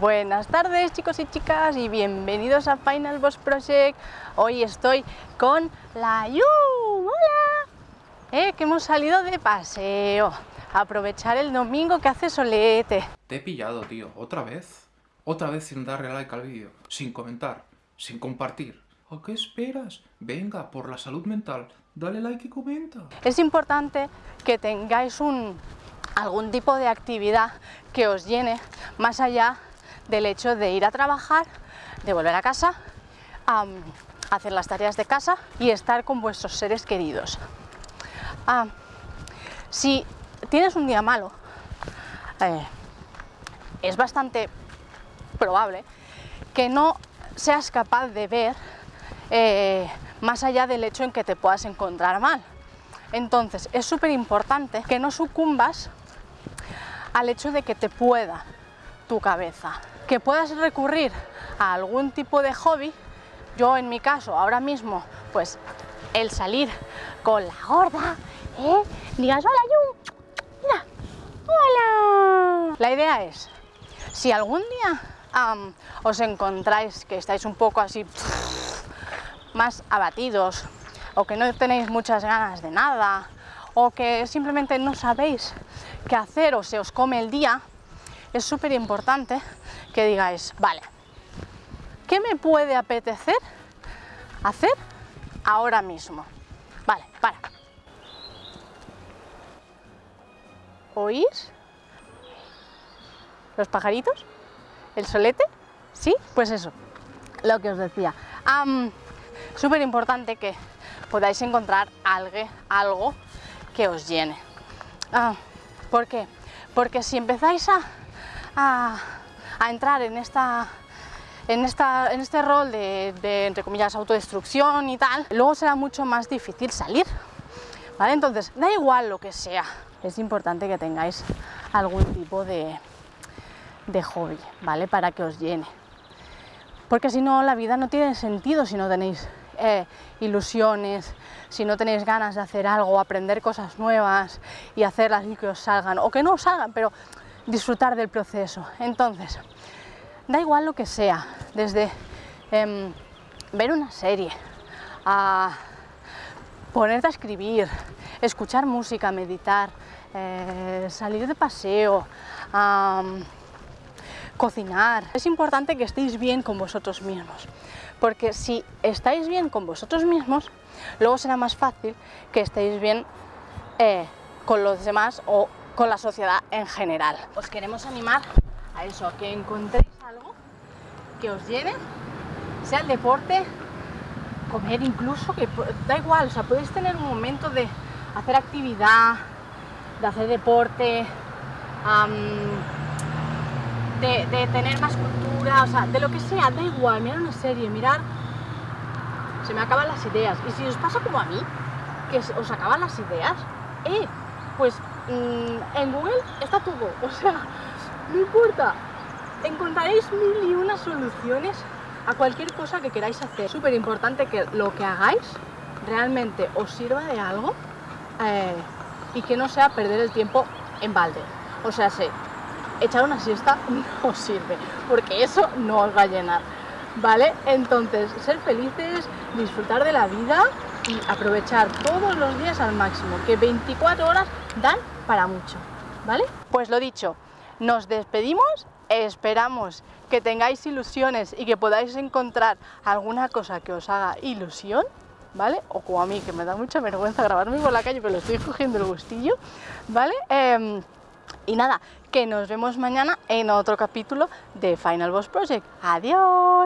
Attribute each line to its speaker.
Speaker 1: Buenas tardes chicos y chicas y bienvenidos a Final Boss Project. Hoy estoy con la Yu. ¡Hola! Eh, que hemos salido de paseo. aprovechar el domingo que hace solete.
Speaker 2: Te he pillado, tío. ¿Otra vez? Otra vez sin darle like al vídeo, sin comentar, sin compartir. ¿A qué esperas? Venga, por la salud mental, dale like y comenta.
Speaker 1: Es importante que tengáis un, algún tipo de actividad que os llene más allá del hecho de ir a trabajar, de volver a casa, hacer las tareas de casa y estar con vuestros seres queridos. si tienes un día malo, eh, es bastante probable que no seas capaz de ver eh, más allá del hecho en que te puedas encontrar mal. Entonces es súper importante que no sucumbas al hecho de que te pueda tu cabeza que puedas recurrir a algún tipo de hobby, yo en mi caso ahora mismo, pues el salir con la gorda, ¿eh? digas hola Yu, mira, hola. La idea es, si algún día os encontráis que estáis un poco así más abatidos o que no tenéis muchas ganas de nada o que simplemente no sabéis qué hacer o se os come el día, es súper importante que digáis, vale, ¿qué me puede apetecer hacer ahora mismo? Vale, para. ¿Oís? ¿Los pajaritos? ¿El solete? ¿Sí? Pues eso, lo que os decía. Súper importante que podáis encontrar algo, algo que os llene. Ah, ¿Por qué? Porque si empezáis a a, entrar en, esta, en, esta, en este rol de, entre comillas, autodestrucción y tal, luego será mucho más difícil salir. ¿Vale? Entonces, da igual lo que sea, es importante que tengáis algún tipo de, de hobby, ¿vale? Para que os llene. Porque si no, la vida no tiene sentido si no tenéis eh, ilusiones, si no tenéis ganas de hacer algo, aprender cosas nuevas y hacerlas y que os salgan, o que no os salgan, pero disfrutar del proceso. Entonces, da igual lo que sea, desde em, ver una serie, a ponerte a escribir, escuchar música, meditar, eh, salir de paseo, cocinar. Es importante que estéis bien con vosotros mismos, porque si estáis bien con vosotros mismos, luego será más fácil que estéis bien eh, con los demás o con la sociedad en general. Os queremos animar a eso, a que encontréis algo que os llene, sea el deporte, comer incluso, que da igual, o sea, podéis tener un momento de hacer actividad, de hacer deporte, de, tener más cultura, o sea, de lo que sea, da igual, mirar una serie, mirar, se me acaban las ideas. Y si os pasa como a mí, que os acaban las ideas, eh, pues en Google está todo, o sea, no importa, encontraréis mil y unas soluciones a cualquier cosa que queráis hacer. Súper importante que lo que hagáis realmente os sirva de algo eh, y que no sea perder el tiempo en balde. O sea, sé, echar una siesta no os sirve, porque eso no os va a llenar. ¿Vale? Entonces, ser felices, disfrutar de la vida y aprovechar todos los días al máximo, que 24 horas dan para mucho, ¿vale? Pues lo dicho, nos despedimos, esperamos que tengáis ilusiones y que podáis encontrar alguna cosa que os haga ilusión, ¿vale? O como a mí, que me da mucha vergüenza grabarme por la calle, pero le estoy cogiendo el gustillo, ¿vale? Em, y nada, que nos vemos mañana en otro capítulo de Final Boss Project. ¡Adiós!